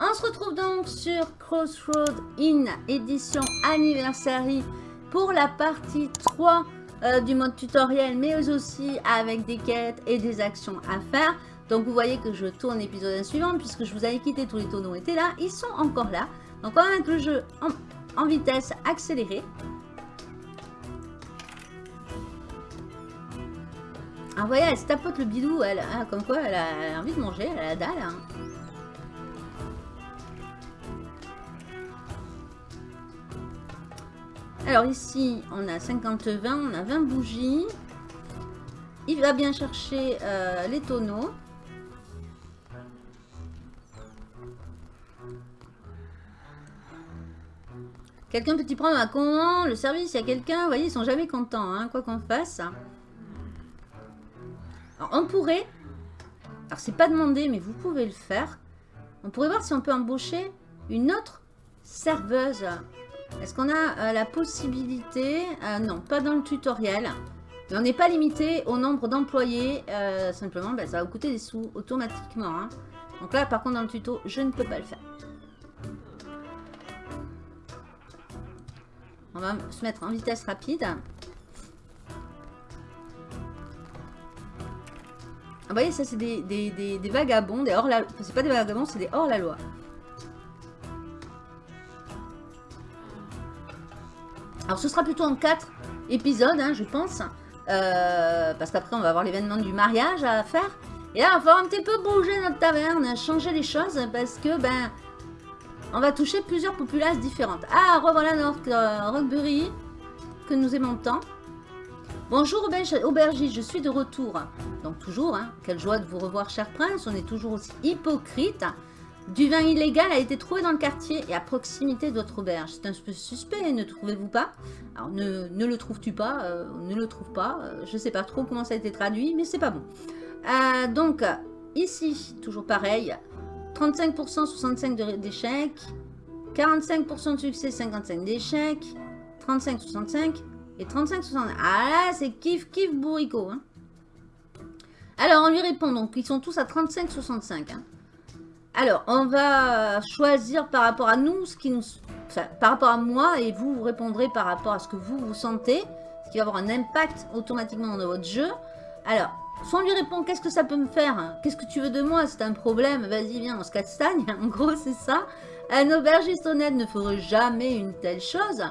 On se retrouve donc sur Crossroad In édition anniversary pour la partie 3 euh, du mode tutoriel mais aussi avec des quêtes et des actions à faire. Donc vous voyez que je tourne l'épisode suivant puisque je vous avais quitté, tous les tonneaux étaient là, ils sont encore là. Donc on va mettre le jeu en vitesse accélérée. Ah voyez, elle se tapote le bidou, elle, ah, comme quoi elle a, envie de manger, elle a la dalle. hein. Alors ici, on a 50-20, on a 20 bougies. Il va bien chercher euh, les tonneaux. Quelqu'un peut-y prendre un commande Le service, il y a quelqu'un? Vous voyez, ils sont jamais contents, hein, quoi qu'on fasse. Alors, on pourrait... Alors, c'est pas demandé, mais vous pouvez le faire. On pourrait voir si on peut embaucher une autre serveuse. Est-ce qu'on a euh, la possibilité euh, Non, pas dans le tutoriel. Mais on n'est pas limité au nombre d'employés. euh, simplement, ben, ça va vous coûter des sous automatiquement. hein. Donc là, par contre, dans le tuto, je ne peux pas le faire. On va se mettre en vitesse rapide. Vous voyez, ça, c'est des, des, des- vagabonds, des hors-la... enfin, c'est pas des vagabonds, c'est des hors-la-loi. Alors, ce sera plutôt en 4 épisodes, hein, je pense. Euh, parce qu'après, on va avoir l'événement du mariage à faire. Et là, il va falloir un petit peu bouger notre taverne, changer les choses, parce que, ben, on va toucher plusieurs populaces différentes. Ah, revoilà notre euh, Rockbury, que nous aimons tant. Bonjour aubergiste, je suis de retour. Donc toujours, hein, quelle joie de vous revoir cher prince, on est toujours aussi hypocrite. Du vin illégal a été trouvé dans le quartier et à proximité de votre auberge. C'est un peu suspect, ne trouvez-vous pas? Alors ne, le trouves-tu pas? Euh, Ne le trouve pas? euh, je sais pas trop comment ça a été traduit, mais c'est pas bon. Euh, donc, ici, toujours pareil. 35%, 65 de- d'échecs. 45% de succès, 55% d'échecs. 35, 65. Et 35, 65. Ah là, c'est kiff, kiff bourricot. hein. Alors, on lui répond donc. Ils sont tous à 35, 65. hein. Alors, on va choisir par rapport à nous, ce qui nous... Par rapport à moi, et vous, vous répondrez par rapport à ce que vous, vous sentez. Ce qui va avoir un impact automatiquement dans votre jeu. Alors, soit on lui répond, qu'est-ce que ça peut me faire Qu'est-ce que tu veux de moi? C'est un problème, vas-y, viens, on se castagne. En gros, c'est ça. Un aubergiste honnête ne ferait jamais une telle chose.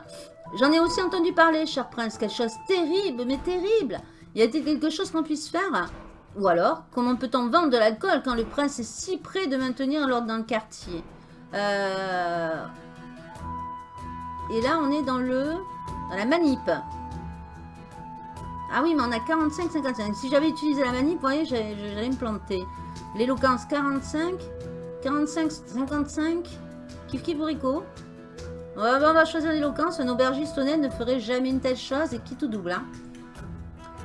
J'en ai aussi entendu parler, cher prince, quelque chose terrible, mais terrible. Y a-t-il quelque chose qu'on puisse faire? Ou alors, comment peut-on vendre de l'alcool quand le prince est si près de maintenir l'ordre dans le quartier? Euh, Et là, on est dans le... dans la manip. Ah oui, mais on a 45-55. Si j'avais utilisé la manip, vous voyez, j'allais me planter. L'éloquence, 45. 45-55. Kif kif bourricot. On va choisir l'éloquence. Un aubergiste honnête ne ferait jamais une telle chose et qui tout double. hein.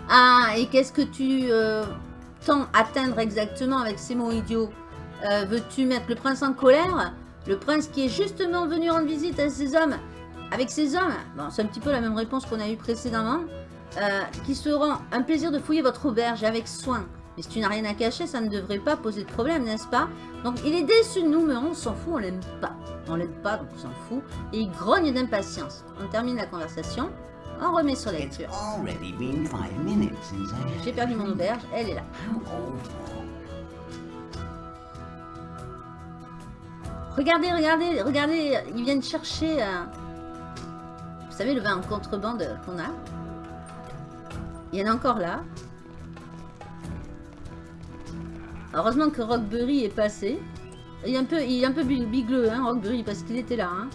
Ah, et qu'est-ce que tu euh, atteindre exactement avec ces mots idiots? Euh, Veux-tu mettre le prince en colère? Le prince qui est justement venu rendre visite à ces hommes Avec ces hommes? Bon, c'est un petit peu la même réponse qu'on a eue précédemment. Euh, qui seront un plaisir de fouiller votre auberge avec soin. Mais si tu n'as rien à cacher, ça ne devrait pas poser de problème, n'est-ce pas? Donc il est déçu de nous, mais on s'en fout, on l'aime pas. On l'aime pas, donc on s'en fout. Et il grogne d'impatience. On termine la conversation. On remet sur lecture. J'ai perdu mon auberge, elle est là. Regardez, regardez, regardez, ils viennent chercher, euh, vous savez, le vin en contrebande qu'on a? Il y en a encore là. Heureusement que Rockbury est passé. Il est un peu, il est un peu big- bigleux, hein, Rockbury, parce qu'il était là. hein.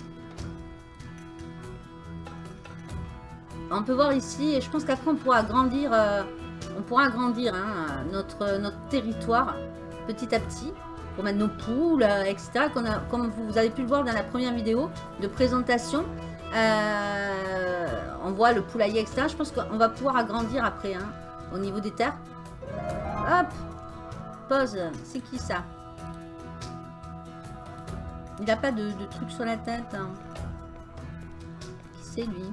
On peut voir ici, et je pense qu'après on pourra agrandir, euh, on pourra agrandir hein, notre, notre territoire petit à petit pour mettre nos poules, euh, etc. comme vous avez pu le voir dans la première vidéo de présentation. Euh, on voit le poulailler, etc. Je pense qu'on va pouvoir agrandir après, au niveau des terres. Hop c'est qui ça? Il n'a pas de, de, truc sur la tête. Qui c'est lui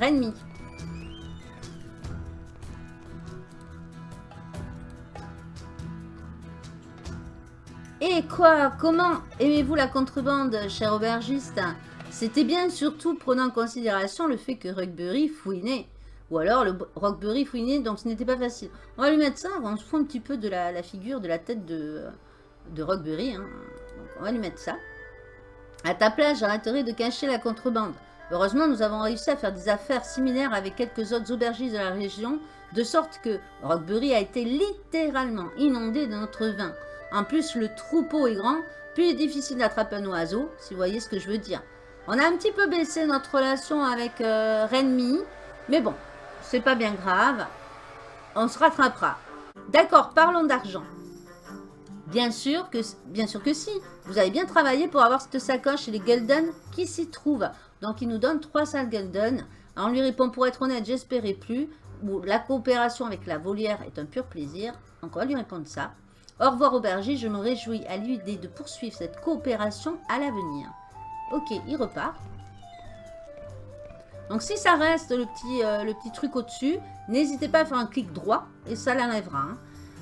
Renmi. Et quoi Comment aimez-vous la contrebande, cher aubergiste? C'était bien surtout prenant en considération le fait que Rugbury fouinait ou alors le Rockbury fouinait, donc ce n'était pas facile. On va lui mettre ça, on se fout un petit peu de la, figure, de la tête de, de Rockbury. Hein. On va lui mettre ça. À ta place, j'arrêterai de cacher la contrebande. Heureusement, nous avons réussi à faire des affaires similaires avec quelques autres aubergistes de la région, de sorte que Rockbury a été littéralement inondé de notre vin. En plus, le troupeau est grand, plus il est difficile d'attraper un oiseau, si vous voyez ce que je veux dire. On a un petit peu baissé notre relation avec euh, Renmi, mais bon, c'est pas bien grave. On se rattrapera. D'accord, parlons d'argent. Bien sûr, que, si. Vous avez bien travaillé pour avoir cette sacoche et les Gulden qui s'y trouvent. Donc, il nous donne 300 Gulden. On lui répond, pour être honnête, j'espérais plus. Ou la coopération avec la volière est un pur plaisir. Va lui répondre ça. Au revoir, aubergiste. Je me réjouis à l'idée de poursuivre cette coopération à l'avenir. Ok, il repart. Donc, si ça reste le petit, euh, le petit truc au-dessus, n'hésitez pas à faire un clic droit et ça l'enlèvera. Hein.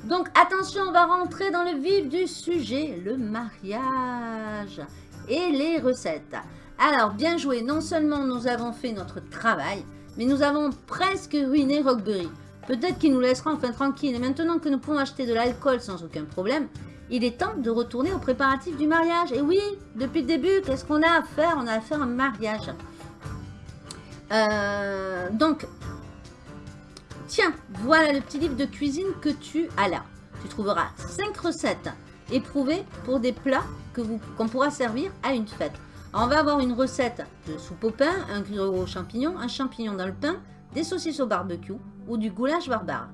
Donc, attention, on va rentrer dans le vif du sujet, le mariage et les recettes. Alors, bien joué, non seulement nous avons fait notre travail, mais nous avons presque ruiné Rockbury. Peut-être qu'il nous laissera enfin tranquille. Et maintenant que nous pouvons acheter de l'alcool sans aucun problème, il est temps de retourner aux préparatifs du mariage. Et oui, depuis le début, qu'est-ce qu'on a à faire? On a à faire un mariage. Euh, donc, tiens, voilà le petit livre de cuisine que tu as là. Tu trouveras 5 recettes éprouvées pour des plats qu'on pourra servir à une fête. on va avoir une recette de soupe au pain, un griot aux champignons, un champignon dans le pain, des saucisses au barbecue ou du goulash barbare.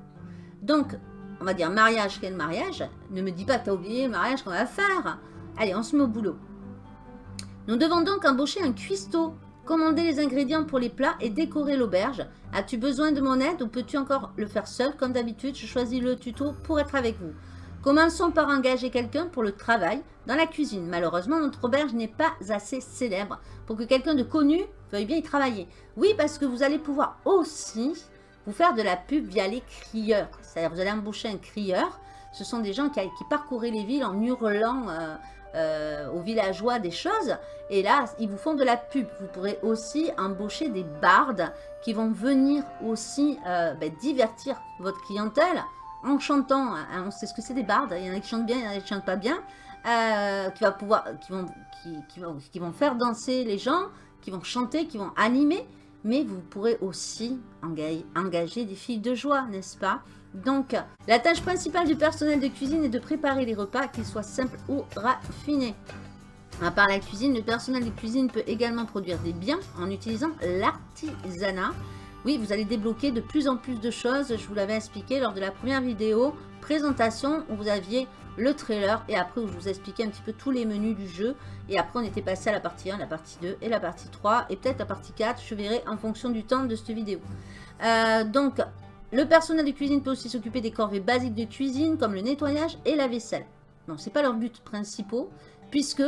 Donc, on va dire mariage, quel mariage Ne me dis pas que tu as oublié le mariage qu'on va faire. Allez, on se met au boulot. Nous devons donc embaucher un cuistot Commander les ingrédients pour les plats et décorer l'auberge. As-tu besoin de mon aide ou peux-tu encore le faire seul Comme d'habitude, je choisis le tuto pour être avec vous. Commençons par engager quelqu'un pour le travail dans la cuisine. Malheureusement, notre auberge n'est pas assez célèbre pour que quelqu'un de connu veuille bien y travailler. Oui, parce que vous allez pouvoir aussi vous faire de la pub via les crieurs. C'est-à-dire vous allez embaucher un crieur. Ce sont des gens qui, parcouraient les villes en hurlant euh, euh, aux villageois des choses. Et là, ils vous font de la pub. Vous pourrez aussi embaucher des bardes qui vont venir aussi euh, ben, divertir votre clientèle en chantant. Hein, on sait ce que c'est des bardes. Il y en a qui chantent bien, il y en a qui chantent pas bien. Euh, qui, va pouvoir, qui, vont, qui, vont, qui vont faire danser les gens, qui vont chanter, qui vont animer. Mais vous pourrez aussi engager des filles de joie, n'est-ce pas? Donc, la tâche principale du personnel de cuisine est de préparer les repas, qu'ils soient simples ou raffinés. À part la cuisine, le personnel de cuisine peut également produire des biens en utilisant l'artisanat. Oui, vous allez débloquer de plus en plus de choses. Je vous l'avais expliqué lors de la première vidéo présentation où vous aviez le trailer et après où je vous expliquais un petit peu tous les menus du jeu. Et après, on était passé à la partie 1, la partie 2 et la partie 3 et peut-être la partie 4. Je verrai en fonction du temps de cette vidéo. Euh, donc, le personnel de cuisine peut aussi s'occuper des corvées basiques de cuisine comme le nettoyage et la vaisselle. Non, c'est pas leur but principal puisque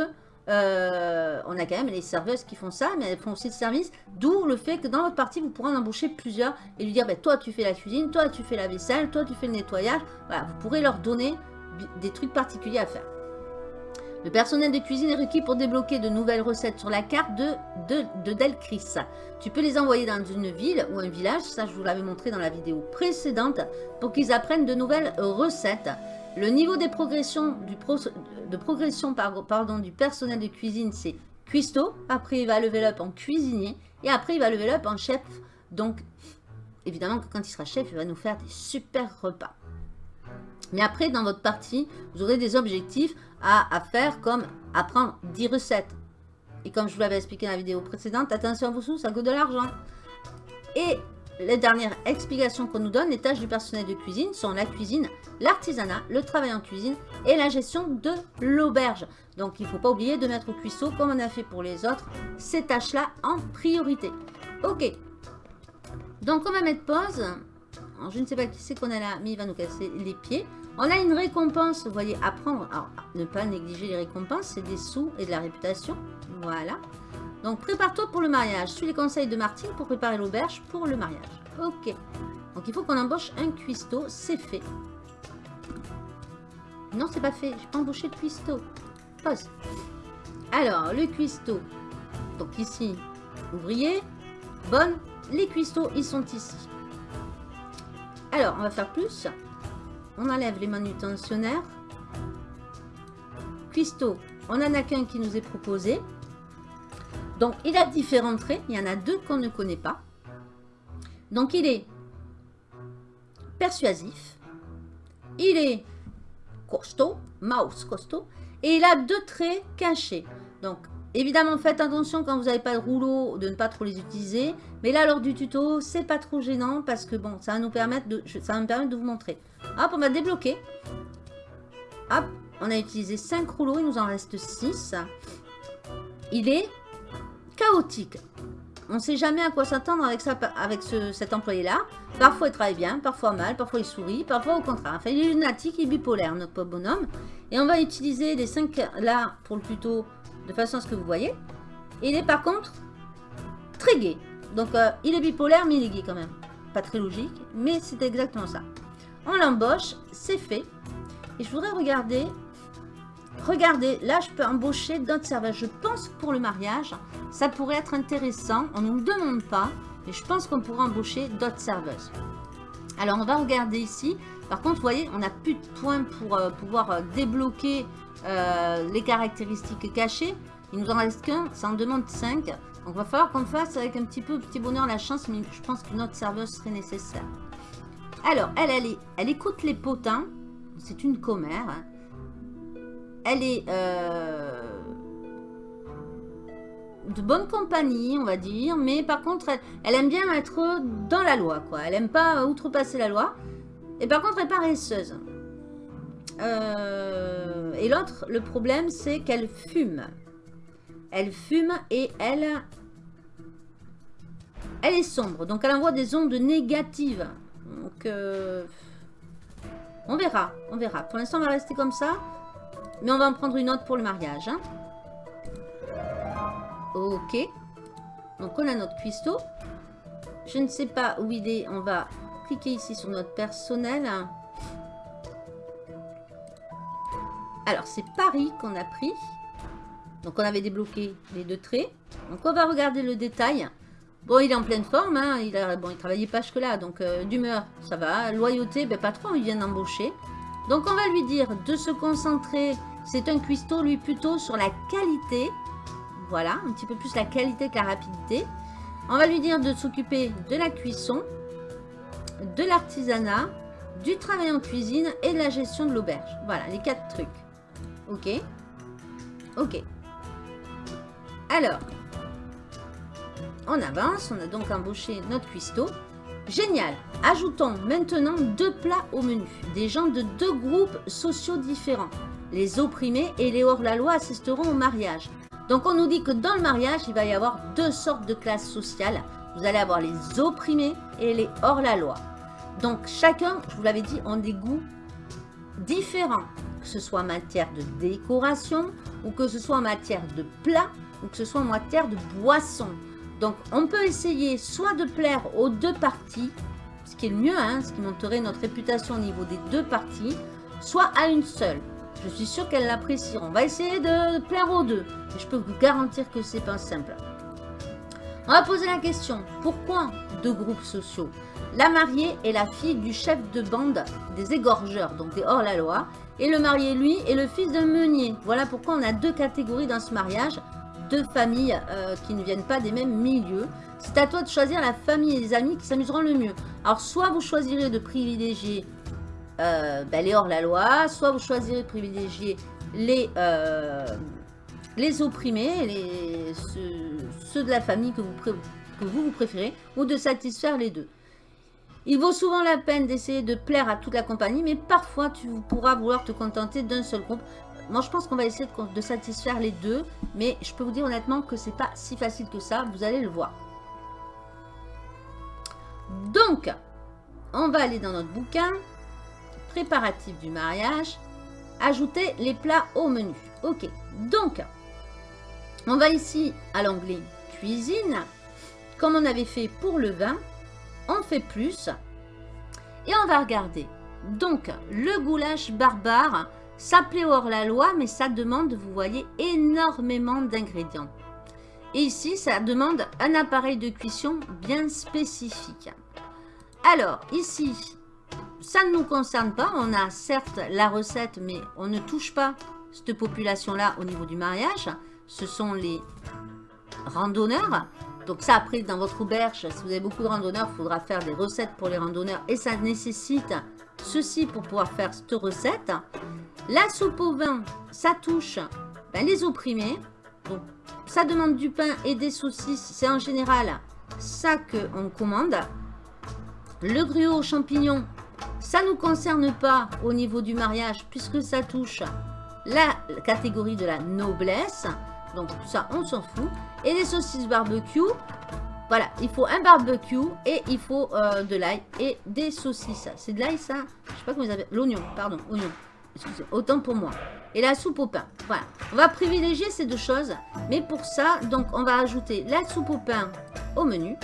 euh, on a quand même les serveuses qui font ça, mais elles font aussi le service. D'où le fait que dans votre partie, vous pourrez en embaucher plusieurs et lui dire, bah, toi tu fais la cuisine, toi tu fais la vaisselle, toi tu fais le nettoyage. Voilà, vous pourrez leur donner des trucs particuliers à faire. Le personnel de cuisine est requis pour débloquer de nouvelles recettes sur la carte de, de, de Delcris. Tu peux les envoyer dans une ville ou un village, ça je vous l'avais montré dans la vidéo précédente, pour qu'ils apprennent de nouvelles recettes. Le niveau de progression du personnel de cuisine, c'est cuistot. Après, il va level up en cuisinier. Et après, il va level up en chef. Donc, évidemment, quand il sera chef, il va nous faire des super repas. Mais après, dans votre partie, vous aurez des objectifs à, faire comme apprendre 10 recettes. Et comme je vous l'avais expliqué dans la vidéo précédente, attention à vos sous, ça coûte de l'argent. Et les dernières explications qu'on nous donne, les tâches du personnel de cuisine sont la cuisine, l'artisanat, le travail en cuisine et la gestion de l'auberge. Donc il ne faut pas oublier de mettre au cuisseau, comme on a fait pour les autres, ces tâches-là en priorité. Ok. Donc on va mettre pause. Je ne sais pas qui c'est qu'on a là, mais il va nous casser les pieds. On a une récompense, vous voyez, apprendre. Alors, ne pas négliger les récompenses, c'est des sous et de la réputation. Voilà. Donc, prépare-toi pour le mariage. Suis les conseils de Martine pour préparer l'auberge pour le mariage. Ok. Donc, il faut qu'on embauche un cuistot. C'est fait. Non, c'est pas fait. J'ai pas embauché le cuistot. Pause. Alors, le cuistot. Donc ici, ouvrier. Bonne. Les cuistots, ils sont ici. Alors, on va faire plus. On enlève les manutentionnaires. Cuistot, on en a qu'un qui nous est proposé. Donc, il a différents traits. Il y en a deux qu'on ne connaît pas. Donc, il est persuasif. Il est costaud, mouse costaud. Et il a deux traits cachés. Donc, évidemment, faites attention quand vous n'avez pas de rouleau de ne pas trop les utiliser. Mais là, lors du tuto, c'est pas trop gênant parce que bon, ça va nous permettre de, ça me permettre de vous montrer. Hop, on va débloquer. Hop, on a utilisé 5 rouleaux, il nous en reste 6. Il est chaotique. On ne sait jamais à quoi s'attendre avec, avec cet employé-là. Parfois, il travaille bien, parfois mal, parfois il sourit, parfois au contraire. Enfin, il est lunatique, il est bipolaire, notre bonhomme. Et on va utiliser les 5 là pour le tuto de façon à ce que vous voyez. il est par contre très gai. Donc, euh, il est bipolaire, mais il est gay quand même. Pas très logique, mais c'est exactement ça. On l'embauche, c'est fait. Et je voudrais regarder Regardez, là, je peux embaucher d'autres serveurs. Je pense que pour le mariage, ça pourrait être intéressant. On ne nous le demande pas, mais je pense qu'on pourrait embaucher d'autres serveuses. Alors, on va regarder ici. Par contre, vous voyez, on n'a plus de points pour euh, pouvoir euh, débloquer euh, les caractéristiques cachées. Il nous en reste qu'un, ça en demande 5. Donc, il va falloir qu'on fasse avec un petit peu petit bonheur la chance, mais je pense que notre serveuse serait nécessaire. Alors, elle, elle, elle écoute les potins. C'est une commère. Hein elle est euh, de bonne compagnie, on va dire. Mais par contre, elle, aime bien être dans la loi, quoi. Elle aime pas outrepasser la loi. Et par contre, elle est paresseuse. Euh, et l'autre, le problème, c'est qu'elle fume. Elle fume et elle... Elle est sombre. Donc, elle envoie des ondes négatives. Donc, euh, on verra. On verra. Pour l'instant, on va rester comme ça. Mais on va en prendre une autre pour le mariage. Hein. Ok. Donc on a notre cuistot. Je ne sais pas où il est. On va cliquer ici sur notre personnel. Alors c'est Paris qu'on a pris. Donc on avait débloqué les deux traits. Donc on va regarder le détail. Bon, il est en pleine forme. Hein. Il, a, bon, il travaillait pas jusque-là. Donc euh, d'humeur, ça va. Loyauté, ben, pas trop. Il vient d'embaucher. Donc on va lui dire de se concentrer, c'est un cuistot lui plutôt sur la qualité, voilà, un petit peu plus la qualité que la rapidité. On va lui dire de s'occuper de la cuisson, de l'artisanat, du travail en cuisine et de la gestion de l'auberge. Voilà, les quatre trucs. Ok Ok. Alors, on avance, on a donc embauché notre cuistot. Génial Ajoutons maintenant deux plats au menu. Des gens de deux groupes sociaux différents. Les opprimés et les hors-la-loi assisteront au mariage. Donc on nous dit que dans le mariage, il va y avoir deux sortes de classes sociales. Vous allez avoir les opprimés et les hors-la-loi. Donc chacun, je vous l'avais dit, ont des goûts différents. Que ce soit en matière de décoration, ou que ce soit en matière de plat, ou que ce soit en matière de boisson. Donc, on peut essayer soit de plaire aux deux parties, ce qui est le mieux, hein, ce qui monterait notre réputation au niveau des deux parties, soit à une seule. Je suis sûre qu'elle l'apprécieront. On va essayer de plaire aux deux. Mais je peux vous garantir que c'est pas simple. On va poser la question. Pourquoi deux groupes sociaux? La mariée est la fille du chef de bande des égorgeurs, donc des hors-la-loi. Et le marié, lui, est le fils d'un meunier. Voilà pourquoi on a deux catégories dans ce mariage deux familles euh, qui ne viennent pas des mêmes milieux. C'est à toi de choisir la famille et les amis qui s'amuseront le mieux. Alors, soit vous choisirez de privilégier euh, ben, les hors-la-loi, soit vous choisirez de privilégier les, euh, opprimés, ceux, de la famille que que vous, vous préférez, ou de satisfaire les deux. Il vaut souvent la peine d'essayer de plaire à toute la compagnie, mais parfois tu pourras vouloir te contenter d'un seul groupe. Moi, je pense qu'on va essayer de, satisfaire les deux. Mais je peux vous dire honnêtement que c'est pas si facile que ça. Vous allez le voir. Donc, on va aller dans notre bouquin. Préparatif du mariage. Ajouter les plats au menu. Ok. Donc, on va ici à l'onglet cuisine. Comme on avait fait pour le vin, on fait plus. Et on va regarder. Donc, le goulash barbare Ça plaît hors la loi, mais ça demande, vous voyez, énormément d'ingrédients. Et ici, ça demande un appareil de cuisson bien spécifique. Alors, ici, ça ne nous concerne pas. On a certes la recette, mais on ne touche pas cette population-là au niveau du mariage. Ce sont les randonneurs. Donc ça, après, dans votre auberge, si vous avez beaucoup de randonneurs, il faudra faire des recettes pour les randonneurs. Et ça nécessite ceci pour pouvoir faire cette recette. La soupe au vin, ça touche ben, les opprimés. Donc, ça demande du pain et des saucisses. C'est en général ça qu'on commande. Le gruau aux champignons, ça ne nous concerne pas au niveau du mariage puisque ça touche la catégorie de la noblesse. Donc ça, on s'en fout. Et les saucisses barbecue, voilà, il faut un barbecue et il faut euh, de l'ail et des saucisses. C'est de l'ail ça Je sais pas comment ils appellent. L'oignon, pardon, oignon. Excusez, autant pour moi. Et la soupe au pain. Voilà. On va privilégier ces deux choses. Mais pour ça, donc on va ajouter la soupe au pain au menu.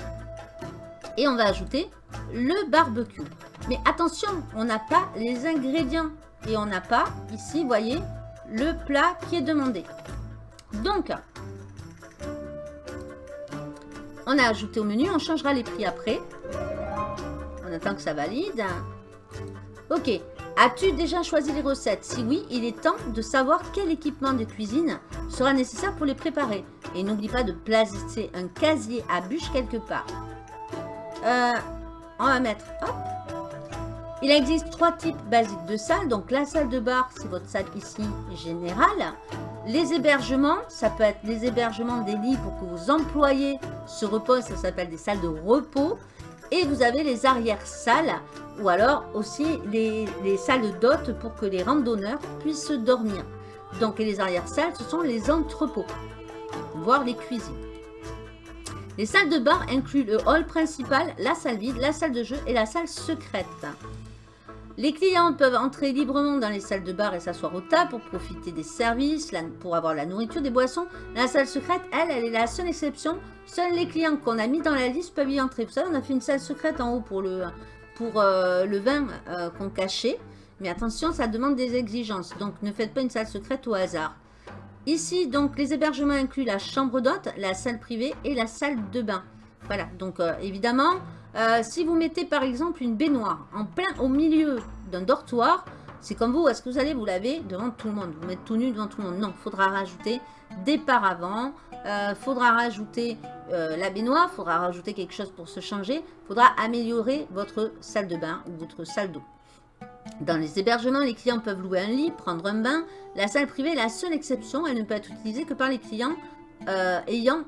Et on va ajouter le barbecue. Mais attention, on n'a pas les ingrédients. Et on n'a pas, ici, vous voyez, le plat qui est demandé. Donc, on a ajouté au menu, on changera les prix après. On attend que ça valide. Ok, as-tu déjà choisi les recettes? Si oui, il est temps de savoir quel équipement de cuisine sera nécessaire pour les préparer. Et n'oublie pas de placer un casier à bûche quelque part. Euh, on va mettre, hop, il existe trois types basiques de salles. Donc la salle de bar, c'est votre salle ici générale. Les hébergements, ça peut être les hébergements des lits pour que vos employés se reposent. Ça s'appelle des salles de repos. Et vous avez les arrière-salles ou alors aussi les, salles d'hôtes pour que les randonneurs puissent dormir. Donc les arrière-salles, ce sont les entrepôts, voire les cuisines. Les salles de bar incluent le hall principal, la salle vide, la salle de jeu et la salle secrète. Les clients peuvent entrer librement dans les salles de bar et s'asseoir au tas pour profiter des services, pour avoir la nourriture, des boissons. La salle secrète, elle, elle est la seule exception. Seuls les clients qu'on a mis dans la liste peuvent y entrer. Vous savez, on a fait une salle secrète en haut pour le, euh, vin euh, qu'on cachait. Mais attention, ça demande des exigences. Donc, ne faites pas une salle secrète au hasard. Ici, donc, les hébergements incluent la chambre d'hôte, la salle privée et la salle de bain. Voilà, donc euh, évidemment, euh, si vous mettez par exemple une baignoire en plein au milieu d'un dortoir, c'est comme vous, est-ce que vous allez vous laver devant tout le monde Vous mettre tout nu devant tout le monde? Non, il faudra rajouter des paravents, euh, faudra rajouter euh, la baignoire, faudra rajouter quelque chose pour se changer, faudra améliorer votre salle de bain ou votre salle d'eau. Dans les hébergements, les clients peuvent louer un lit, prendre un bain. La salle privée est la seule exception, elle ne peut être utilisée que par les clients ayant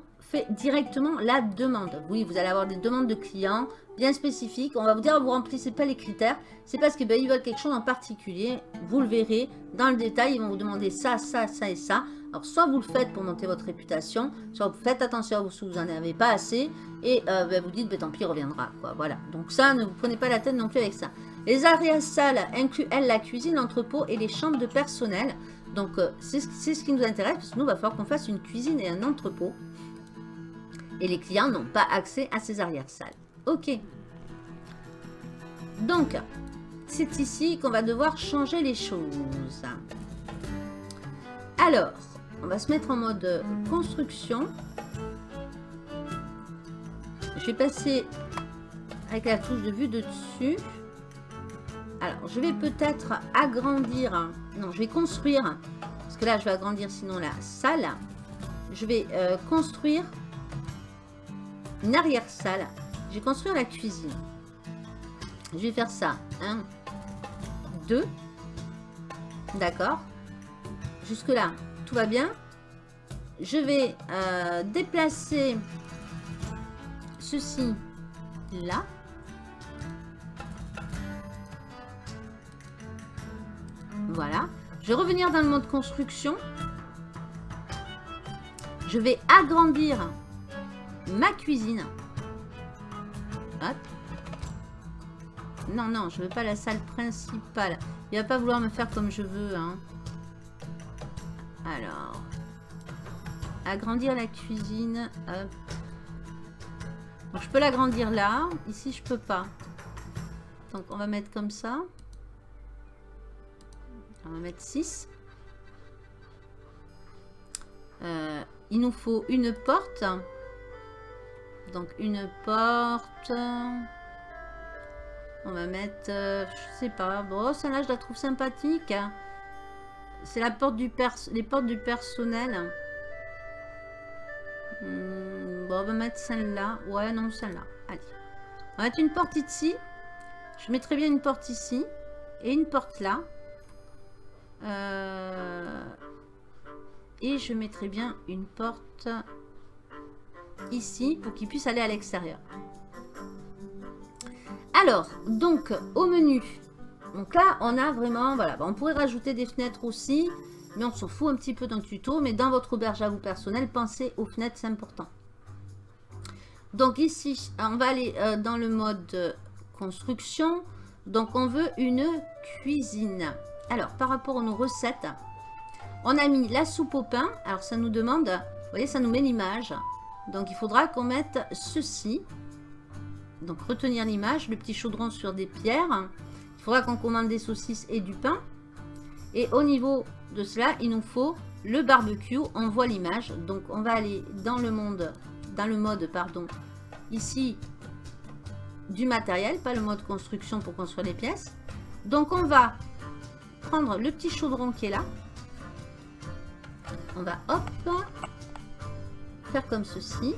directement la demande. Oui, vous allez avoir des demandes de clients bien spécifiques. On va vous dire, vous remplissez pas les critères. C'est parce qu'ils ben, veulent quelque chose en particulier. Vous le verrez dans le détail. Ils vont vous demander ça, ça, ça et ça. Alors, soit vous le faites pour monter votre réputation, soit vous faites attention à vous si vous n'en avez pas assez. Et euh, ben, vous dites, ben, tant pis, reviendra. Quoi. Voilà. Donc ça, ne vous prenez pas la tête non plus avec ça. Les arrières salles incluent, elles, la cuisine, l'entrepôt et les chambres de personnel? Donc, euh, c'est ce qui nous intéresse, parce que nous, va falloir qu'on fasse une cuisine et un entrepôt et les clients n'ont pas accès à ces arrière-salles. Ok. Donc, c'est ici qu'on va devoir changer les choses. Alors, on va se mettre en mode construction. Je vais passer avec la touche de vue de dessus. Alors, je vais peut-être agrandir. Non, je vais construire. Parce que là, je vais agrandir sinon la salle. Je vais euh, construire arrière-salle. Je vais la cuisine. Je vais faire ça. 1, 2. D'accord. Jusque là, tout va bien. Je vais euh, déplacer ceci là. Voilà. Je vais revenir dans le mode construction. Je vais agrandir ma cuisine. Hop. Non, non, je veux pas la salle principale. Il va pas vouloir me faire comme je veux. Hein. Alors. Agrandir la cuisine. Hop. je peux l'agrandir là. Ici, je peux pas. Donc, on va mettre comme ça. On va mettre 6. Euh, il nous faut une porte. Donc une porte. On va mettre, euh, je sais pas. Bon, celle-là, je la trouve sympathique. C'est la porte du pers les portes du personnel. Hmm, bon, on va mettre celle-là. Ouais, non, celle-là. Allez. On va mettre une porte ici. Je mettrai bien une porte ici. Et une porte là. Euh, et je mettrai bien une porte ici pour qu'il puisse aller à l'extérieur. Alors, donc, au menu. Donc là, on a vraiment, voilà, on pourrait rajouter des fenêtres aussi, mais on s'en fout un petit peu dans le tuto. Mais dans votre auberge à vous personnel, pensez aux fenêtres, c'est important. Donc ici, on va aller euh, dans le mode construction. Donc on veut une cuisine. Alors, par rapport à nos recettes, on a mis la soupe au pain. Alors ça nous demande, vous voyez, ça nous met l'image. Donc il faudra qu'on mette ceci. Donc retenir l'image, le petit chaudron sur des pierres. Il faudra qu'on commande des saucisses et du pain. Et au niveau de cela, il nous faut le barbecue. On voit l'image. Donc on va aller dans le monde, dans le mode, pardon, ici du matériel, pas le mode construction pour construire les pièces. Donc on va prendre le petit chaudron qui est là. On va hop comme ceci.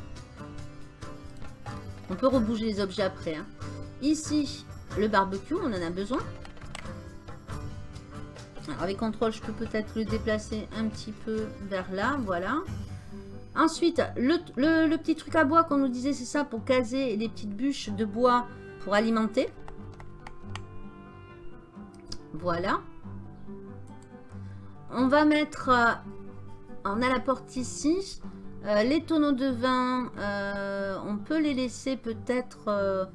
On peut rebouger les objets après. Hein. Ici, le barbecue, on en a besoin. Avec contrôle, je peux peut-être le déplacer un petit peu vers là. Voilà. Ensuite, le, petit truc à bois qu'on nous disait, c'est ça pour caser les petites bûches de bois pour alimenter. Voilà. On va mettre, euh, on a la porte ici. Euh, les tonneaux de vin, euh, on peut les laisser peut-être... Euh,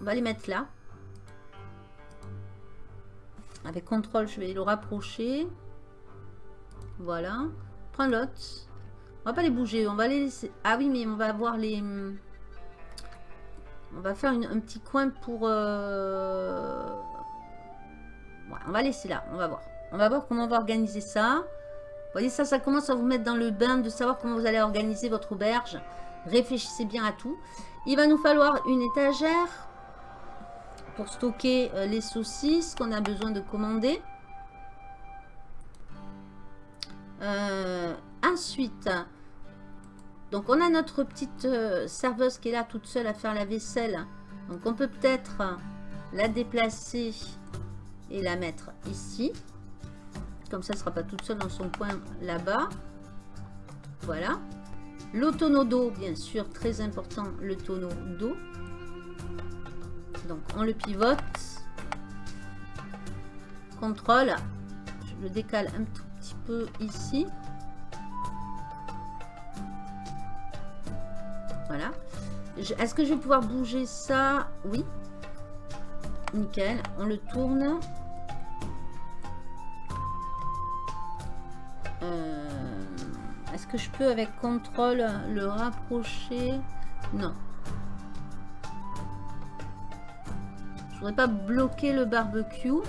on va les mettre là. Avec contrôle, je vais le rapprocher. Voilà. Prends l'autre. On va pas les bouger, on va les laisser... Ah oui, mais on va avoir les... On va faire un petit coin pour... on va laisser là, on va voir. On va voir comment on va organiser ça voyez, ça, ça commence à vous mettre dans le bain de savoir comment vous allez organiser votre auberge. Réfléchissez bien à tout. Il va nous falloir une étagère pour stocker euh, les saucisses qu'on a besoin de commander. Euh, ensuite, donc on a notre petite euh, serveuse qui est là toute seule à faire la vaisselle. Donc on peut peut-être la déplacer et la mettre ici. Comme ça, elle ne sera pas toute seule dans son coin là-bas. Voilà. Le tonneau d'eau, bien sûr, très important, le tonneau d'eau. Donc, on le pivote. Contrôle. Je le décale un tout petit peu ici. Voilà. Est-ce que je vais pouvoir bouger ça? Oui. Nickel. On le tourne. Euh, est-ce que je peux avec contrôle le rapprocher? Non. Je voudrais pas bloquer le barbecue.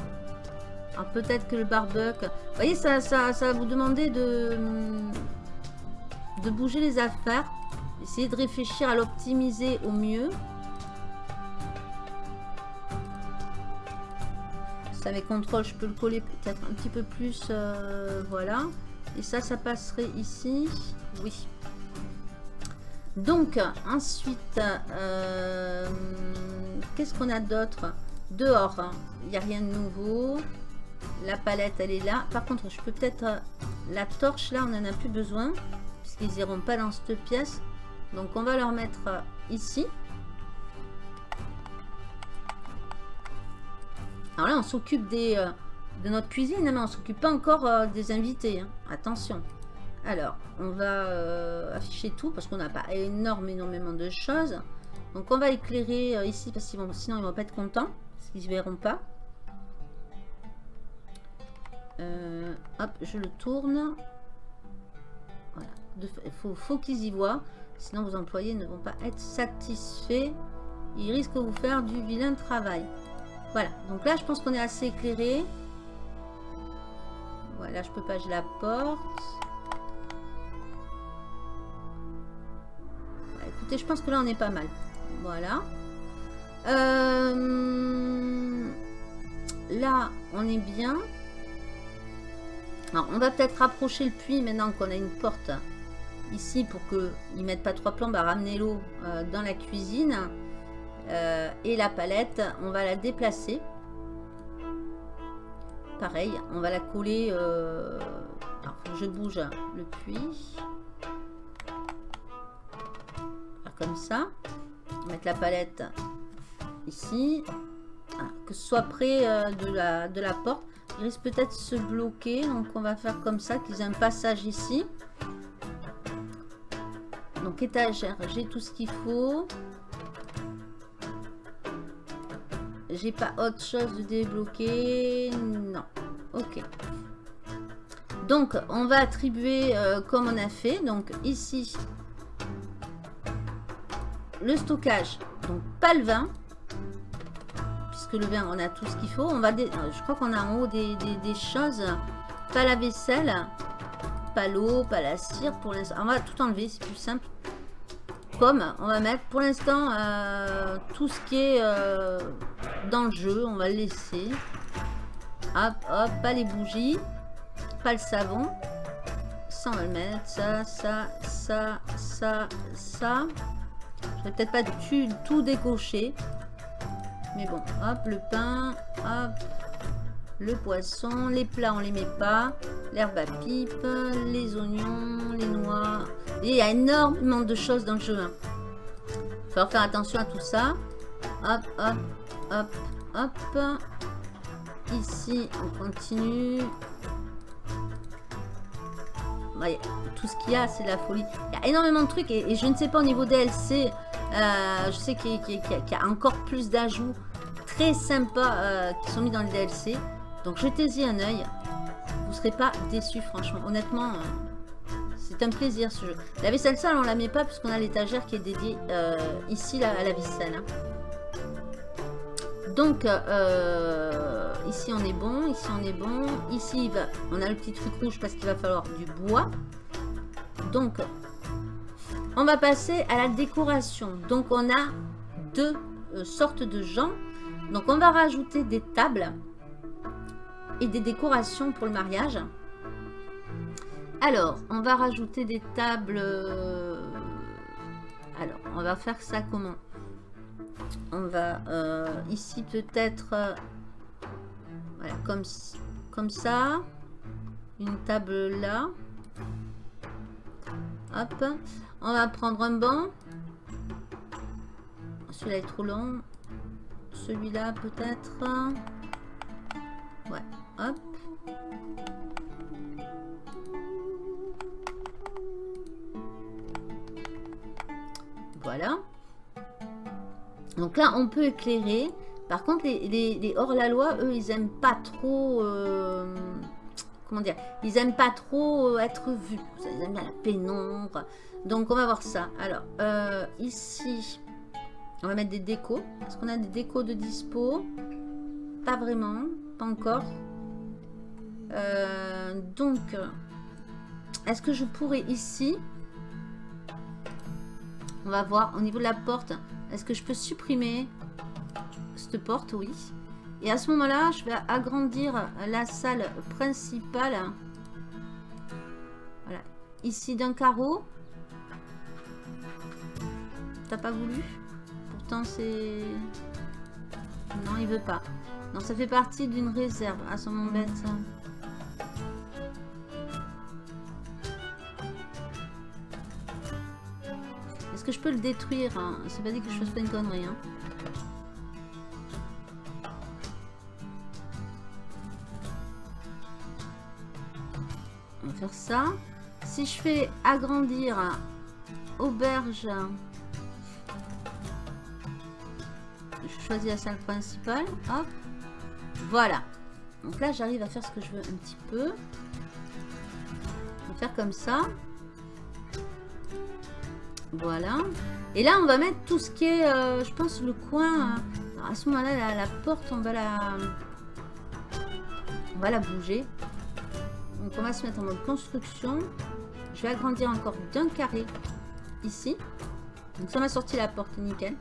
Alors peut-être que le barbecue... Vous voyez, ça, ça, ça va vous demander de, de bouger les affaires. Essayez de réfléchir à l'optimiser au mieux. Avec contrôle, je peux le coller peut-être un petit peu plus. Euh, voilà. Et ça, ça passerait ici. Oui. Donc, ensuite, euh, qu'est-ce qu'on a d'autre? Dehors, hein. il n'y a rien de nouveau. La palette, elle est là. Par contre, je peux peut-être... Euh, la torche, là, on n'en a plus besoin. Puisqu'ils n'iront pas dans cette pièce. Donc, on va leur mettre euh, ici. Alors là, on s'occupe des de notre cuisine, mais on s'occupe pas encore euh, des invités. Hein. Attention. Alors, on va euh, afficher tout parce qu'on n'a pas énorme, énormément de choses. Donc, on va éclairer euh, ici parce que sinon ils vont pas être contents. Parce qu'ils ne verront pas. hop, je le tourne. Voilà. Il faut qu'ils y voient. Sinon, vos employés ne vont pas être satisfaits. Ils risquent de vous faire du vilain travail. Voilà. Donc là, je pense qu'on est assez éclairé. Voilà, je peux pas, j'ai la porte. Bah, écoutez, je pense que là, on est pas mal. Voilà. Euh, Là, on est bien. Alors, on va peut-être rapprocher le puits maintenant qu'on a une porte ici pour qu'ils ne mettent pas trois plombes à ramener l'eau euh, dans la cuisine. Euh, et la palette, on va la déplacer. Pareil, on va la coller... Euh, alors, je bouge le puits. comme ça. Mettre la palette ici. Ah, que ce soit près de, la, de la porte. Il risque peut-être de se bloquer. Donc on va faire comme ça, qu'ils aient un passage ici. Donc étagère, j'ai tout ce qu'il faut. J'ai pas autre chose de débloquer. Non. Donc on va attribuer euh, comme on a fait. Donc ici, le stockage. Donc pas le vin. Puisque le vin, on a tout ce qu'il faut. On va euh, Je crois qu'on a en haut des, choses. Pas la vaisselle pas l'eau, pas la cire pour. On va tout enlever, c'est plus simple. Comme on va mettre pour l'instant euh, tout ce qui est dans le jeu, on va le laisser. Hop, hop, pas les bougies, pas le savon. Ça, on va le mettre. Ça, ça, ça, ça, ça. Je vais peut-être pas tout, décocher. Mais bon, hop, le pain, hop, le poisson, les plats on les met pas, l'herbe à pipe, les oignons, les noix. Et il y a énormément de choses dans le jeu. Hein. Faut faire attention à tout ça. Hop, hop, hop, hop. Ici, on continue. tout ce qu'il y a, c'est la folie. Il y a énormément de trucs et, je ne sais pas au niveau DLC, euh, je sais qu'il y, a encore plus d'ajouts très sympas euh, qui sont mis dans le DLC. Donc jetez-y un oeil. Vous serez pas déçus, franchement. Honnêtement, euh, c'est un plaisir ce jeu. La vaisselle sale, on la met pas puisqu'on a l'étagère qui est dédiée ici à la vaisselle. Hein. Donc, euh, ici on est bon, ici on est bon. Ici, on a le petit truc rouge parce qu'il va falloir du bois. Donc, on va passer à la décoration. Donc, on a deux sortes de gens. Donc, on va rajouter des tables et des décorations pour le mariage. Alors, on va rajouter des tables... Euh, alors, on va faire ça comment? On va euh, ici peut-être... Euh, voilà, comme, comme ça. Une table là. Hop. On va prendre un banc. Celui-là est trop long. Celui-là peut-être. Ouais. Hop. Voilà. Donc là, on peut éclairer. Par contre, les, hors-la-loi, eux, ils aiment pas trop... Euh, comment dire Ils aiment pas trop euh, être vus. Ils aiment la pénombre. Donc, on va voir ça. Alors, euh, ici, on va mettre des décos. Est-ce qu'on a des décos de dispo? Pas vraiment. Pas encore. Donc, est-ce que je pourrais ici, on va voir au niveau de la porte, est-ce que je peux supprimer cette porte? Oui. Et à ce moment-là, je vais agrandir la salle principale. Voilà. Ici d'un carreau. T'as pas voulu? Pourtant c'est... Non, il veut pas. Non, ça fait partie d'une réserve. Ah, ça m'embête ça. je peux le détruire hein C'est pas dit que je fasse pas une connerie. Hein. On va faire ça. Si je fais agrandir auberge, je choisis la salle principale. Hop. Voilà. Donc là, j'arrive à faire ce que je veux un petit peu. On va faire comme ça. Voilà. Et là, on va mettre tout ce qui est, euh, je pense, le coin. à ce moment-là, la, porte, on va la... On va la bouger. Donc on va se mettre en mode construction. Je vais agrandir encore d'un carré ici. Donc ça m'a sorti la porte, nickel.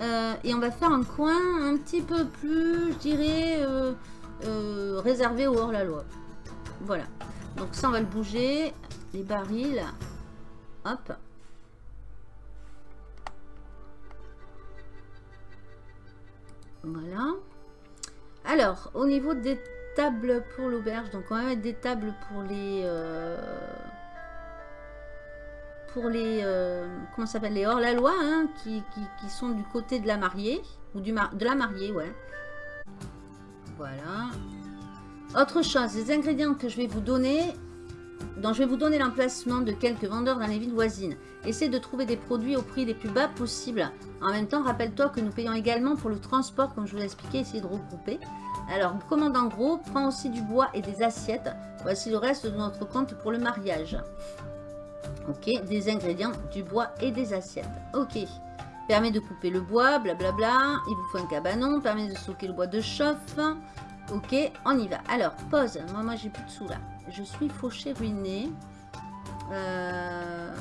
Euh, et on va faire un coin un petit peu plus, je dirais, euh, réservé au hors-la-loi. Voilà. Donc ça, on va le bouger. Les barils. Hop. Voilà. Alors, au niveau des tables pour l'auberge, donc on va mettre des tables pour les... euh, pour les... euh, comment s'appelle Les hors-la-loi, hein, qui, qui- qui sont du côté de la mariée. Ou du mar- de la mariée, ouais. Voilà. Autre chose, les ingrédients que je vais vous donner, dont je vais vous donner l'emplacement de quelques vendeurs dans les villes voisines. Essaie de trouver des produits au prix les plus bas possible. En même temps, rappelle-toi que nous payons également pour le transport, comme je vous l'ai expliqué, essayez de regrouper. Alors, commande en gros, prends aussi du bois et des assiettes. Voici le reste de notre compte pour le mariage. Ok, des ingrédients, du bois et des assiettes. Ok. Permet de couper le bois, blablabla. Il vous faut un cabanon, permet de stocker le bois de chauffe. Ok, on y va. Alors, pause. Moi, moi j'ai plus de sous là. Je suis fauché, ruiné. Euh,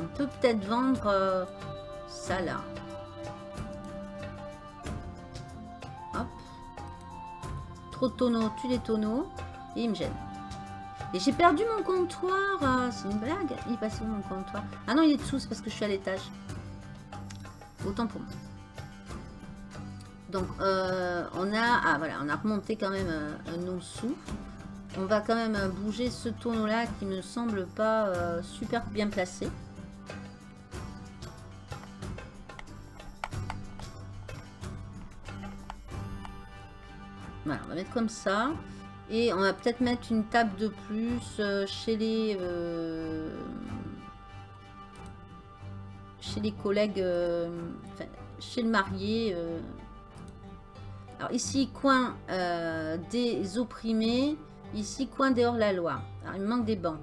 On peut peut-être vendre euh, ça là. Hop. Trop de tonneaux, tue les tonneaux. Et il me gêne. Et j'ai perdu mon comptoir. euh, C'est une blague. Il est passé où mon comptoir? Ah non, il est dessous, c'est parce que je suis à l'étage. Autant pour moi. Donc, euh, on a... Ah, voilà, on a remonté quand même nos sous. On va quand même bouger ce tonneau-là qui me semble pas euh, super bien placé. Voilà, on va mettre comme ça. Et on va peut-être mettre une table de plus euh, chez les... chez les collègues... enfin, chez le marié. Ici, coin euh, des opprimés. Ici, coin des hors-la-loi. Alors, il me manque des bancs.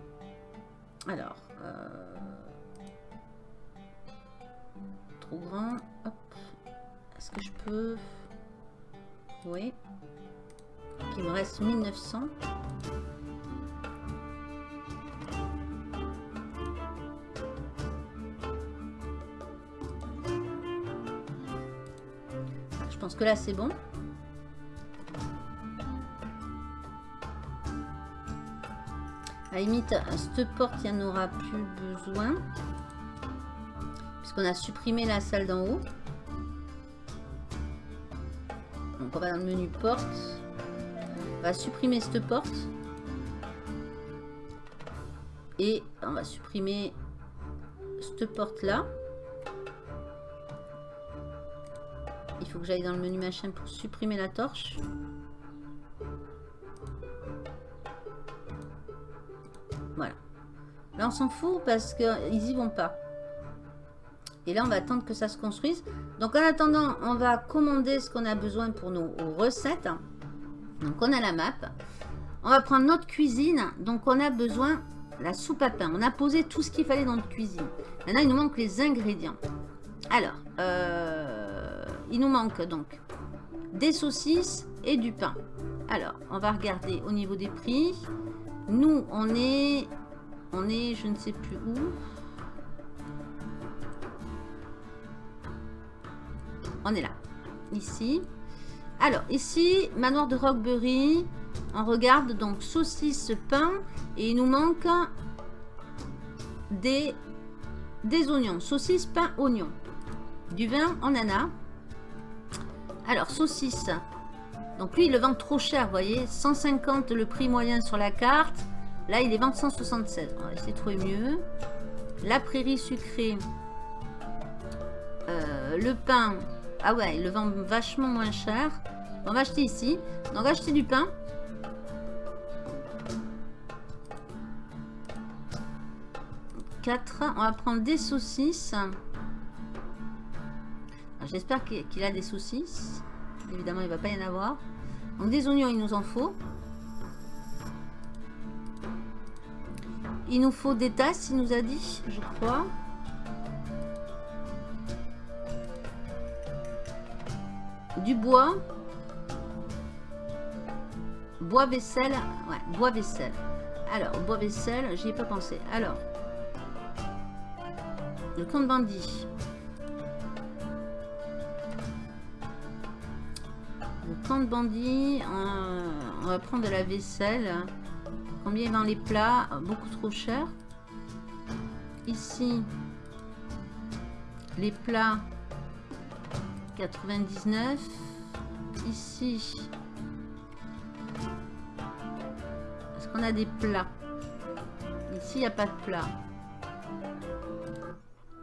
Alors... euh, Trop grand. Est-ce que je peux... Oui. Il me reste 1900. Je pense que là c'est bon. À limite, cette porte, il n'y en aura plus besoin. Puisqu'on a supprimé la salle d'en haut. Donc on va dans le menu porte. On va supprimer cette porte. Et on va supprimer cette porte là. Il faut que j'aille dans le menu machin pour supprimer la torche. S'en fout parce qu'ils y vont pas. Et là on va attendre que ça se construise. Donc en attendant on va commander ce qu'on a besoin pour nos recettes. Donc on a la map. On va prendre notre cuisine. Donc on a besoin la soupe à pain. On a posé tout ce qu'il fallait dans notre cuisine. Maintenant il nous manque les ingrédients. Alors, euh, il nous manque donc des saucisses et du pain. Alors, on va regarder au niveau des prix. Nous, on est, on est, je ne sais plus où. On est là, ici. Alors, ici, manoir de Rockbury. On regarde donc saucisses, pain. Et il nous manque des, oignons. Saucisses, pain, oignons. Du vin, on en a. Alors, saucisses. Donc lui, il le vend trop cher, vous voyez. 150 le prix moyen sur la carte. Là, il est vend 176. On va essayer de trouver mieux. La prairie sucrée. Euh, le pain. Ah ouais, il le vend vachement moins cher. On va acheter ici. Donc, on va acheter du pain. Quatre. On va prendre des saucisses. J'espère qu'il a des saucisses. Évidemment, il va pas y en avoir. Donc des oignons, il nous en faut. Il nous faut des tasses, il nous a dit, je crois. Du bois. bois vaisselle. Ouais, bois vaisselle. Alors, bois vaisselle, j'y ai pas pensé. Alors, le compte bandit. Le compte bandit, on, on va prendre de la vaisselle. Combien vend les plats? Beaucoup trop cher. Ici, les plats 99. Ici, est-ce qu'on a des plats? Ici, il n'y a pas de plats.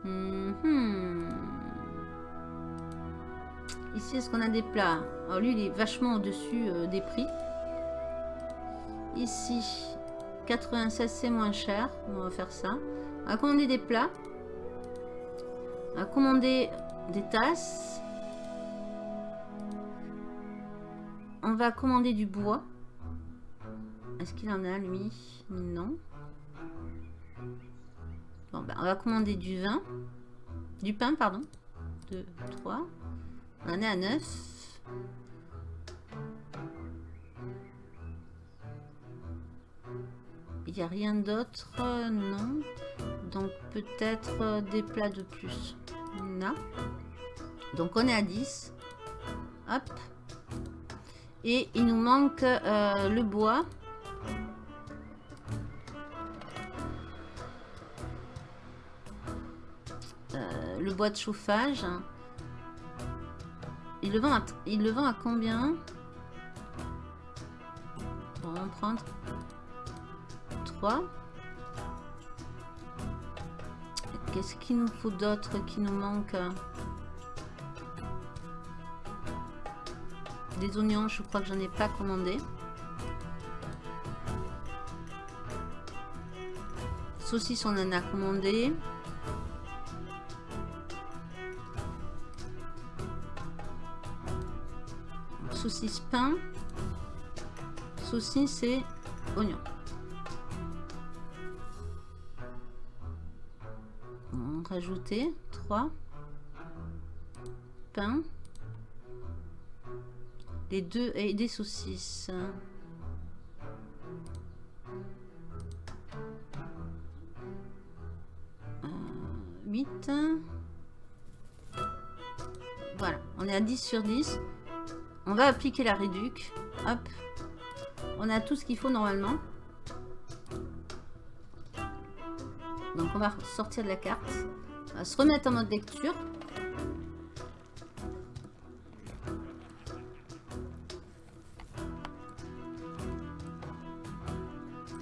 Mhm. Ici, est-ce qu'on a des plats? Alors lui, il est vachement au-dessus euh, des prix. Ici, 96, c'est moins cher. On va faire ça. On va commander des plats. On va commander des tasses. On va commander du bois. Est-ce qu'il en a, lui? Non. Bon, ben, on va commander du vin. Du pain, pardon. 2, 3. On est à 9. Il n'y a rien d'autre euh, Non. Donc peut-être euh, des plats de plus. Non. Donc on est à 10. Hop. Et il nous manque euh, le bois. Le bois de chauffage. Il le vend à, il le vend à combien? On va en prendre 3. Qu'est-ce qu'il nous faut d'autre qui nous manque Des oignons, je crois que j'en ai pas commandé. Saucisse, on en a commandé. Saucisse pain. Saucisse et oignon. Rajouter 3 pain les deux et des saucisses. Euh, 8. Voilà, on est à 10 sur 10. On va appliquer la réduc. Hop. On a tout ce qu'il faut normalement. Donc on va sortir de la carte. On va se remettre en mode lecture.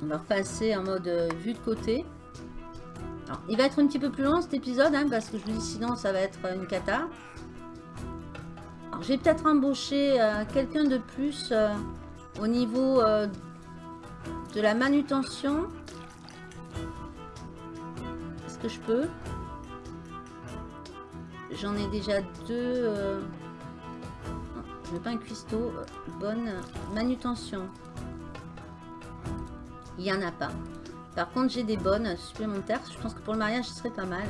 On va repasser en mode euh, vue de côté. Il va être un petit peu plus long cet épisode, hein, parce que je vous dis sinon ça va être une cata. Alors, je vais peut-être embaucher euh, quelqu'un de plus euh, au niveau de la manutention. Je peux J'en ai déjà deux. euh, je veux pas un cuistot. euh, Bonne manutention. Il n'y en a pas. Par contre, j'ai des bonnes supplémentaires. Je pense que pour le mariage, ce serait pas mal.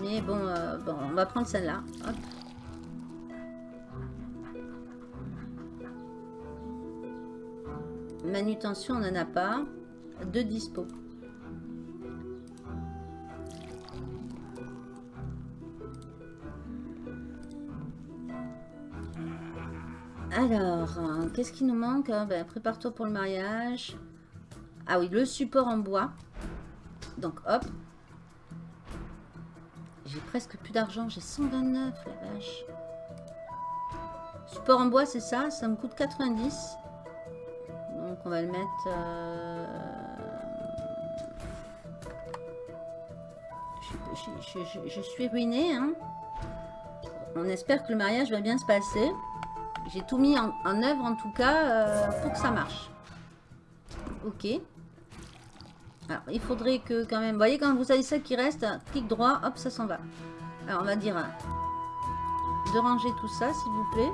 Mais bon, euh, bon on va prendre celle-là. Manutention, on n'en a pas. Deux dispo. Alors, euh, qu'est-ce qui nous manque hein? Ben, Prépare-toi pour le mariage. Ah oui, le support en bois. Donc, hop. J'ai presque plus d'argent. J'ai 129, la vache. Support en bois, c'est ça? Ça me coûte 90. Donc, on va le mettre... euh, je suis ruinée. Hein. On espère que le mariage va bien se passer. J'ai tout mis en, œuvre, en tout cas, euh, pour que ça marche. Ok. Alors, il faudrait que quand même... Vous voyez, quand vous avez ça qui reste, clic droit, hop, ça s'en va. Alors, on va dire euh, de ranger tout ça, s'il vous plaît.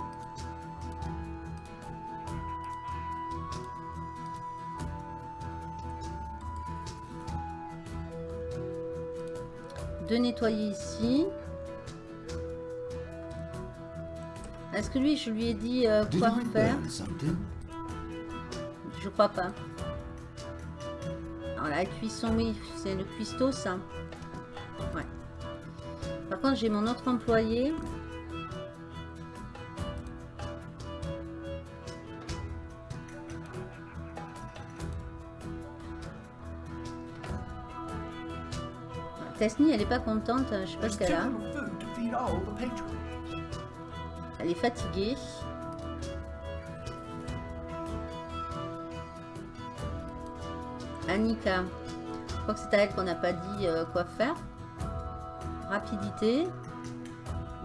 De nettoyer ici. Est-ce que lui, je lui ai dit euh, quoi faire? Je crois pas. Alors la cuisson, oui, c'est le cuistot, ça. Ouais. Par contre, j'ai mon autre employé. Tesni, elle est pas contente. Je sais pas ce qu'elle a. Elle est fatiguée. Annika. Je crois que c'est à elle qu'on n'a pas dit euh, quoi faire. Rapidité.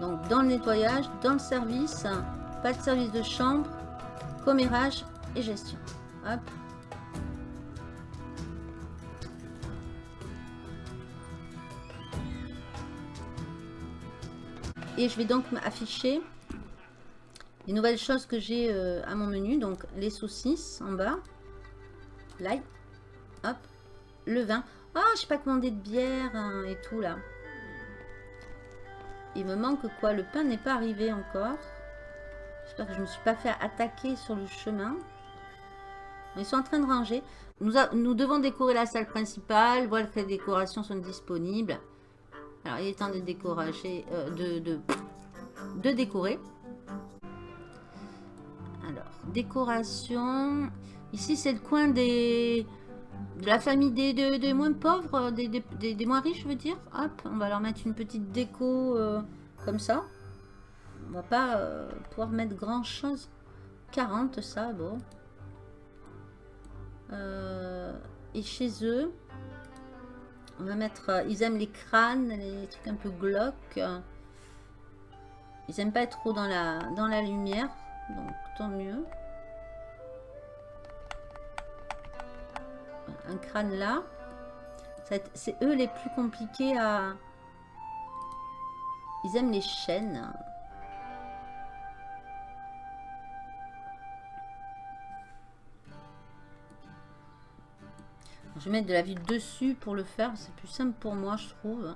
Donc dans le nettoyage, dans le service, pas de service de chambre, commérage et gestion. Hop. Et je vais donc afficher les nouvelles choses que j'ai euh, à mon menu. Donc les saucisses en bas. L'ail. Hop. Le vin. Ah, je n'ai pas commandé de bière hein, et tout là. Il me manque quoi? Le pain n'est pas arrivé encore. J'espère que je ne me suis pas fait attaquer sur le chemin. Ils sont en train de ranger. Nous, nous devons décorer la salle principale. Voilà que les décorations sont disponibles. Alors, il est temps de décorer, euh, de, de décorer. Décoration. Ici, c'est le coin des de la famille des, des, moins pauvres, des, moins riches, je veux dire. Hop, on va leur mettre une petite déco euh, comme ça. On va pas euh, pouvoir mettre grand chose. 40, ça, bon. et chez eux, on va mettre... Euh, ils aiment les crânes, les trucs un peu glauques. Ils aiment pas être trop dans la, dans la lumière. Donc, mieux. Un crâne là. C'est eux les plus compliqués à... Ils aiment les chaînes. Je vais mettre de la ville dessus pour le faire. C'est plus simple pour moi, je trouve.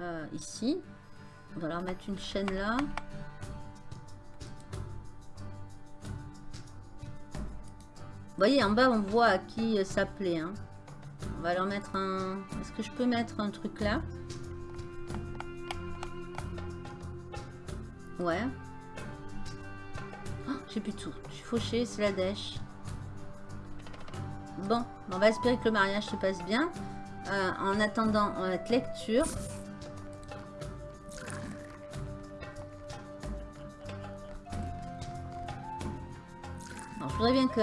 Euh, ici. On va leur mettre une chaîne là. Voyez, en bas, on voit à qui ça plaît. Hein. On va leur mettre un... Est-ce que je peux mettre un truc là? Ouais. Oh, J'ai plus de tout. Je suis fauchée, c'est la dèche. Bon, on va espérer que le mariage se passe bien. Euh, en attendant notre lecture. Je voudrais bien que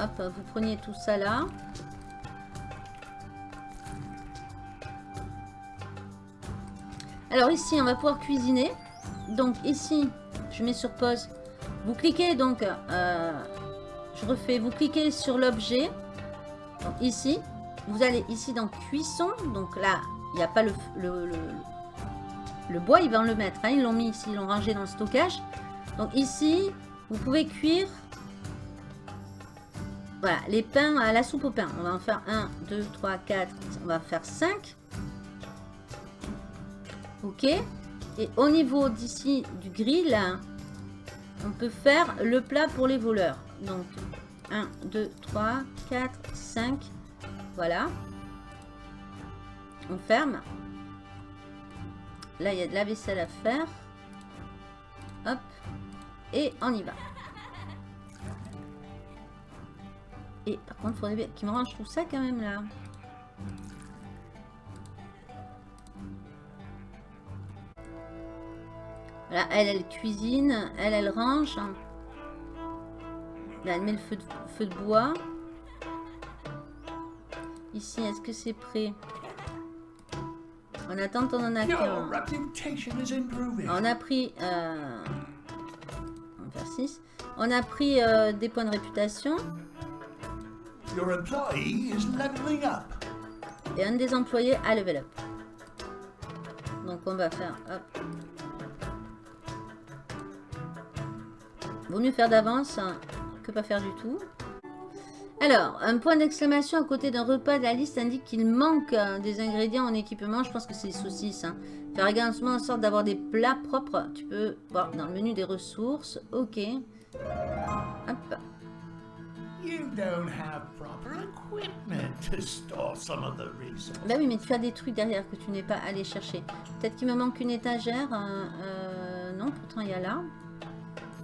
hop, vous preniez tout ça là. Alors ici, on va pouvoir cuisiner. Donc ici, je mets sur pause. Vous cliquez donc, euh, je refais, vous cliquez sur l'objet ici, vous allez ici dans cuisson. Donc là, il n'y a pas le, le, bois, ils vont le mettre. Hein. ils l'ont mis ici, ils l'ont rangé dans le stockage. Donc ici, vous pouvez cuire voilà, les pains à la soupe au pain. On va en faire 1, 2, 3, 4, on va faire 5. Ok. Et au niveau d'ici du grill, on peut faire le plat pour les voleurs. Donc 1, 2, 3, 4, 5. Voilà. On ferme. Là, il y a de la vaisselle à faire. Hop. Et on y va. Et par contre, il faudrait qu'il me range tout ça quand même là. Voilà, elle, elle cuisine. Elle, elle range. Là, elle met le feu de, feu de bois. Ici, est-ce que c'est prêt? En attente, on en a qu'un. On a pris... Euh, on va faire 6. On a pris euh, des points de réputation. Et un des employés a level up. Donc on va faire... Vaut mieux faire d'avance pas faire du tout. Alors, un point d'exclamation à côté d'un repas de la liste indique qu'il manque euh, des ingrédients en équipement. Je pense que c'est les saucisses. Hein. Faire également en sorte d'avoir des plats propres. Tu peux voir dans le menu des ressources. Ok. Hop. You don't have proper equipment to store some of the resources. Bah oui, mais tu as des trucs derrière que tu n'es pas allé chercher. Peut-être qu'il me manque une étagère. euh, euh, non, pourtant il y a là.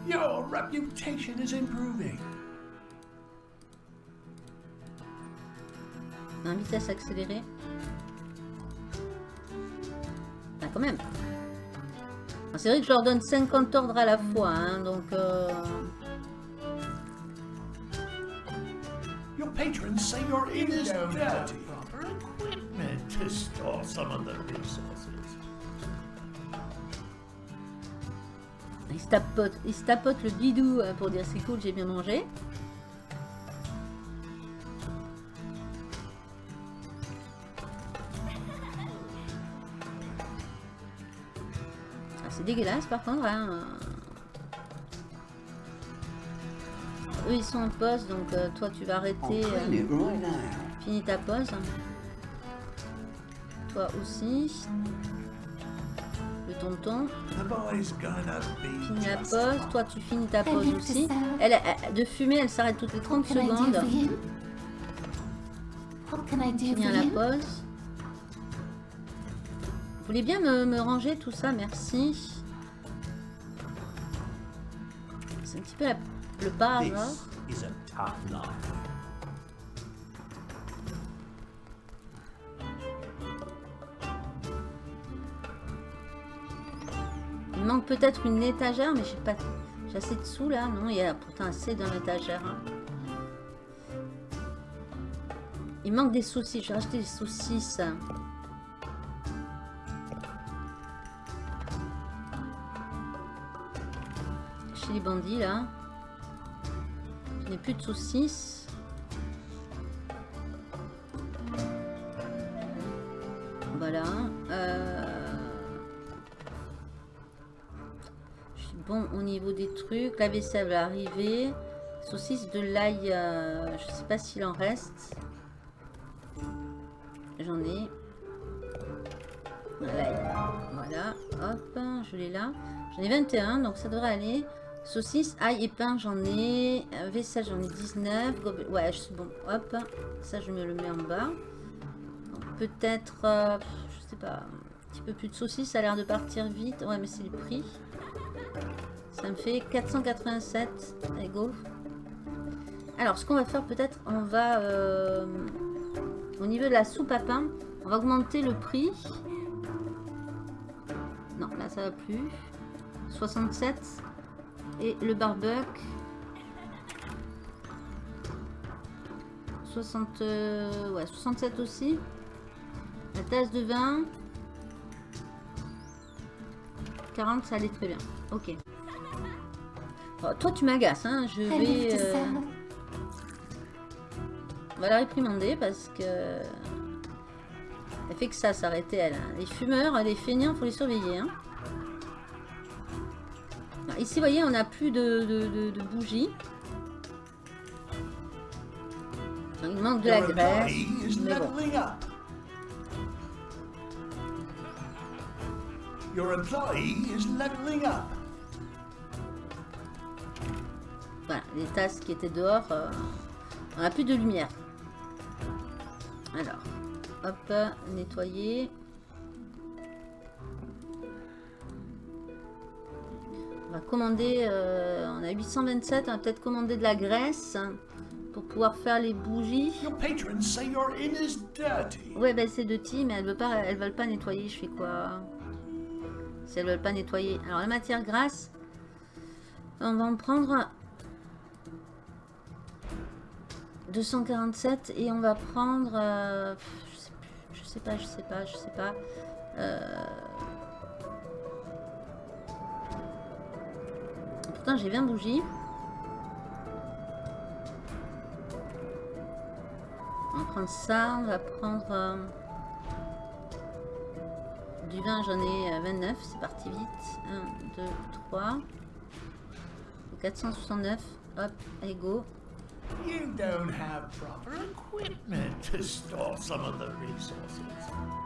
Your reputation is improving. Un vitesse accélérée. Ah, quand même. C'est vrai que je leur donne 50 ordres à la fois, hein, donc... euh, Your patrons say your inn is dirty. Proper equipment to store some of the resources. Le bidou euh, pour dire c'est cool, j'ai bien mangé. Ah, c'est dégueulasse par contre. Hein. Eux ils sont en pause donc euh, toi tu vas arrêter. euh. Finis ta pause. Toi aussi. Le tonton. The boy's gonna be Finis la pause. Toi, tu finis ta pause aussi. Elle, elle- de fumer, elle s'arrête toutes les 30 What can I do secondes. for him? What can I do for Finir la pause. Vous voulez bien me, me ranger tout ça? Merci. C'est un petit peu la- le is a tough life. Il manque peut-être une étagère, mais j'ai pas... J'ai assez de sous là Non, il y a pourtant assez dans l'étagère. hein. Il manque des saucisses. Je vais acheter des saucisses. Chez les bandits là. Plus de saucisses. Voilà. Euh... Je suis bon au niveau des trucs. La vaisselle va arriver. Saucisse de l'ail, euh, je sais pas s'il en reste. J'en ai. L'ail. Voilà, hop, je l'ai là. J'en ai 21, donc ça devrait aller. Saucisse, ail pain, j'en ai. Euh, Vaisselle, j'en ai 19. Gobe- Ouais, bon. Hop, ça je me le mets en bas. Peut-être, euh, je sais pas, un petit peu plus de saucisse, ça a l'air de partir vite. Ouais, mais c'est le prix. Ça me fait 487. Allez, go. Alors, ce qu'on va faire, peut-être, on va... euh, au niveau de la soupe à pain, on va augmenter le prix. Non, là, ça va plus. 67. Et le barbecue. 60... euh, ouais, 67 aussi. La tasse de vin. 40, ça allait très bien. Ok. Oh, toi, tu m'agaces, hein. Je vais... euh, on va la réprimander parce que... Elle fait que ça, s'arrêter elle. hein. Les fumeurs, les feignants, faut les surveiller. hein. Alors, Ici, vous voyez, on n'a plus de, de- de- de bougies. Il manque de la graisse. mais bon. Your employee is leveling up. Voilà, les tasses qui étaient dehors, euh, on n'a plus de lumière. Alors, hop, nettoyer. On va commander, euh, on a 827, on va peut-être commander de la graisse pour pouvoir faire les bougies. Your patrons say your inn is dirty. Ouais, ben c'est de ti, mais elles veulent pas, elles veulent pas nettoyer. Je fais quoi? Si elles veulent pas nettoyer. Alors la matière grasse, on va en prendre 247 et on va prendre, euh, je sais plus, je sais pas, je sais pas, je sais pas. Euh, Pourtant j'ai 20 bougies. On va prendre ça, on va prendre euh, du vin, j'en ai euh, 29, c'est parti vite. 1, 2, 3. 469, hop, allez go. You don't have proper equipment to store some of the resources.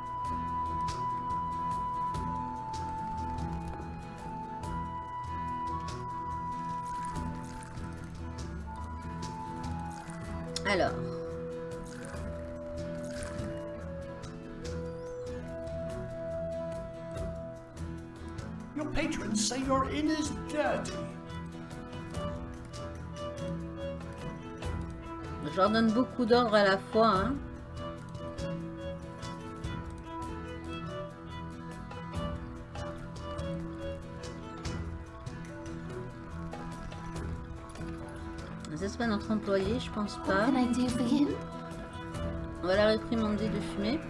Alors. Your patrons say your inn is dirty. Je leur donne beaucoup d'ordres à la fois. Hein. C'est pas notre employé, je pense pas. On va la réprimander de fumer.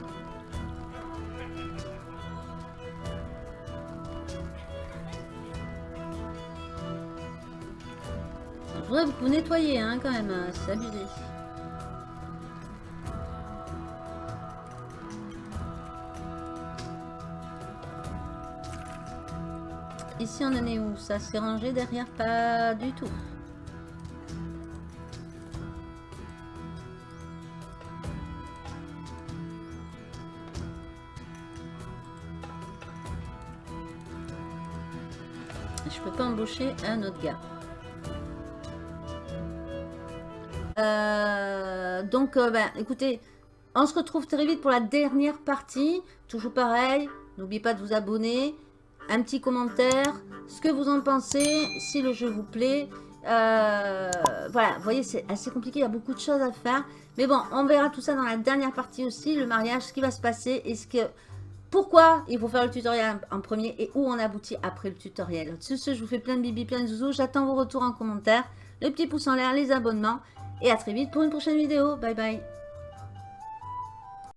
Que vous nettoyer hein, quand même, hein, c'est abusé. Ici on en est où? Ça s'est rangé derrière? Pas du tout. Un autre gars. Euh, donc, euh, ben, écoutez, on se retrouve très vite pour la dernière partie. Toujours pareil, n'oubliez pas de vous abonner. Un petit commentaire, ce que vous en pensez, si le jeu vous plaît. Euh, voilà, voyez, c'est assez compliqué, il y a beaucoup de choses à faire. Mais bon, on verra tout ça dans la dernière partie aussi, le mariage, ce qui va se passer et ce que... Pourquoi il faut faire le tutoriel en premier et où on aboutit après le tutoriel. Sur ce, je vous fais plein de bibi, plein de zouzous. J'attends vos retours en commentaire, le petit pouce en l'air, les abonnements. Et à très vite pour une prochaine vidéo. Bye bye.